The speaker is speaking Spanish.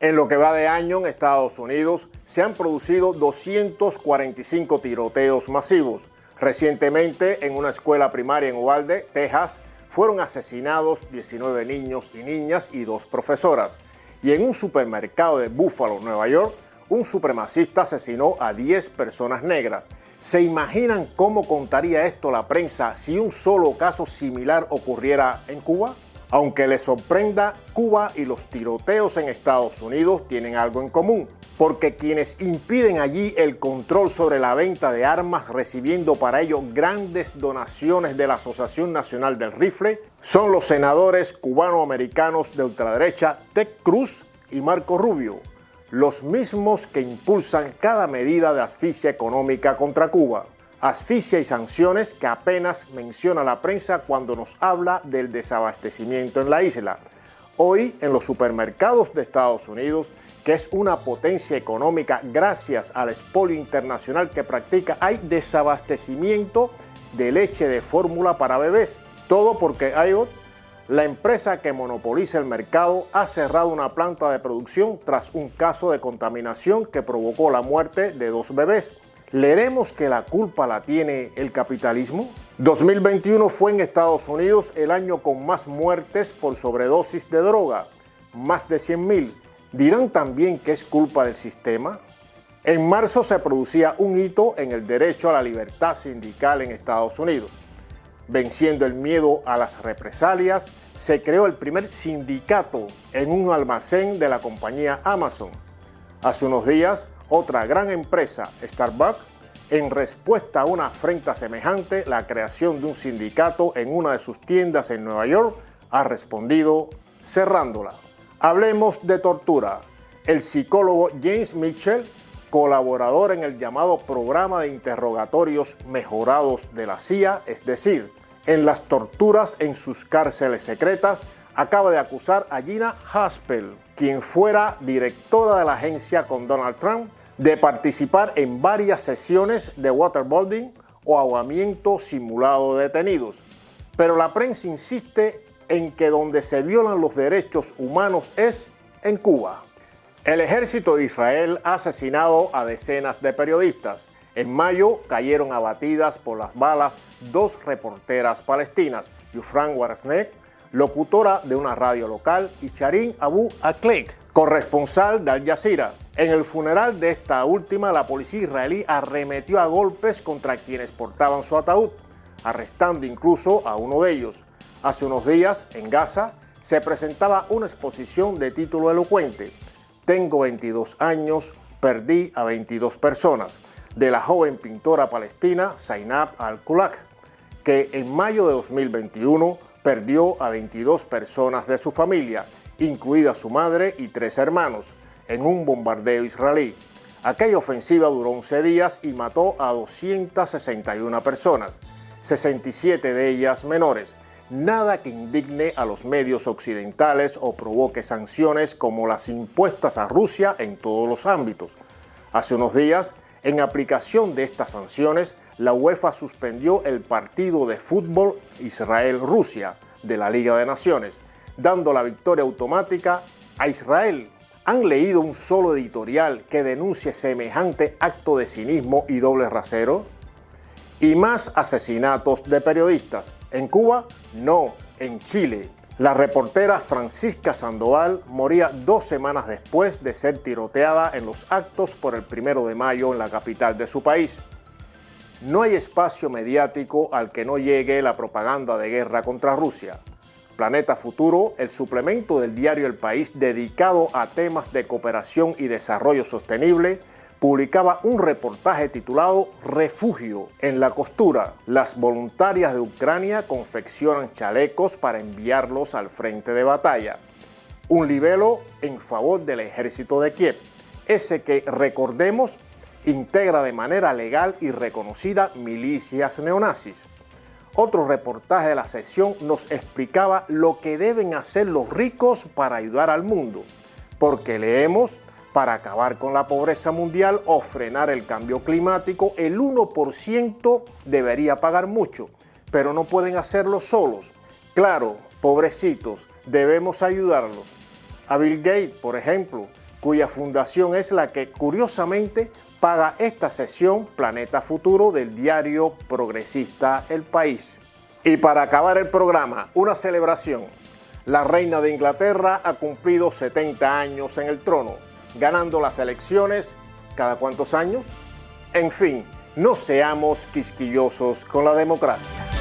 En lo que va de año en Estados Unidos se han producido 245 tiroteos masivos. Recientemente en una escuela primaria en Uvalde, Texas, fueron asesinados 19 niños y niñas y dos profesoras. Y en un supermercado de Buffalo, Nueva York, un supremacista asesinó a 10 personas negras. ¿Se imaginan cómo contaría esto la prensa si un solo caso similar ocurriera en Cuba? Aunque les sorprenda, Cuba y los tiroteos en Estados Unidos tienen algo en común, porque quienes impiden allí el control sobre la venta de armas recibiendo para ello grandes donaciones de la Asociación Nacional del Rifle son los senadores cubanoamericanos de ultraderecha Ted Cruz y Marco Rubio, los mismos que impulsan cada medida de asfixia económica contra Cuba asfixia y sanciones que apenas menciona la prensa cuando nos habla del desabastecimiento en la isla. Hoy en los supermercados de Estados Unidos, que es una potencia económica gracias al expolio internacional que practica, hay desabastecimiento de leche de fórmula para bebés. Todo porque IOT, la empresa que monopoliza el mercado, ha cerrado una planta de producción tras un caso de contaminación que provocó la muerte de dos bebés. ¿Leeremos que la culpa la tiene el capitalismo? 2021 fue en Estados Unidos el año con más muertes por sobredosis de droga, más de 100.000. ¿Dirán también que es culpa del sistema? En marzo se producía un hito en el derecho a la libertad sindical en Estados Unidos. Venciendo el miedo a las represalias, se creó el primer sindicato en un almacén de la compañía Amazon. Hace unos días, otra gran empresa, Starbucks, en respuesta a una afrenta semejante, la creación de un sindicato en una de sus tiendas en Nueva York, ha respondido cerrándola. Hablemos de tortura. El psicólogo James Mitchell, colaborador en el llamado programa de interrogatorios mejorados de la CIA, es decir, en las torturas en sus cárceles secretas, acaba de acusar a Gina Haspel, quien fuera directora de la agencia con Donald Trump, de participar en varias sesiones de waterboarding o ahogamiento simulado de detenidos. Pero la prensa insiste en que donde se violan los derechos humanos es en Cuba. El ejército de Israel ha asesinado a decenas de periodistas. En mayo cayeron abatidas por las balas dos reporteras palestinas, Yufran Warsnek, locutora de una radio local, y Charin Abu Aklek, corresponsal de Al Jazeera. En el funeral de esta última, la policía israelí arremetió a golpes contra quienes portaban su ataúd, arrestando incluso a uno de ellos. Hace unos días, en Gaza, se presentaba una exposición de título elocuente, Tengo 22 años, perdí a 22 personas, de la joven pintora palestina Zainab al-Kulak, que en mayo de 2021 perdió a 22 personas de su familia, incluida su madre y tres hermanos, en un bombardeo israelí. Aquella ofensiva duró 11 días y mató a 261 personas, 67 de ellas menores. Nada que indigne a los medios occidentales o provoque sanciones como las impuestas a Rusia en todos los ámbitos. Hace unos días, en aplicación de estas sanciones, la UEFA suspendió el partido de fútbol Israel-Rusia de la Liga de Naciones, dando la victoria automática a Israel. ¿Han leído un solo editorial que denuncie semejante acto de cinismo y doble rasero? Y más asesinatos de periodistas. En Cuba, no, en Chile. La reportera Francisca Sandoval moría dos semanas después de ser tiroteada en los actos por el primero de mayo en la capital de su país. No hay espacio mediático al que no llegue la propaganda de guerra contra Rusia. Planeta Futuro, el suplemento del diario El País dedicado a temas de cooperación y desarrollo sostenible, publicaba un reportaje titulado Refugio en la costura. Las voluntarias de Ucrania confeccionan chalecos para enviarlos al frente de batalla. Un libelo en favor del ejército de Kiev, ese que, recordemos, integra de manera legal y reconocida milicias neonazis. Otro reportaje de la sesión nos explicaba lo que deben hacer los ricos para ayudar al mundo, porque leemos Para acabar con la pobreza mundial o frenar el cambio climático, el 1% debería pagar mucho, pero no pueden hacerlo solos. Claro, pobrecitos, debemos ayudarlos. A Bill Gates, por ejemplo, cuya fundación es la que curiosamente paga esta sesión Planeta Futuro del diario progresista El País. Y para acabar el programa, una celebración. La reina de Inglaterra ha cumplido 70 años en el trono, ganando las elecciones cada cuantos años. En fin, no seamos quisquillosos con la democracia.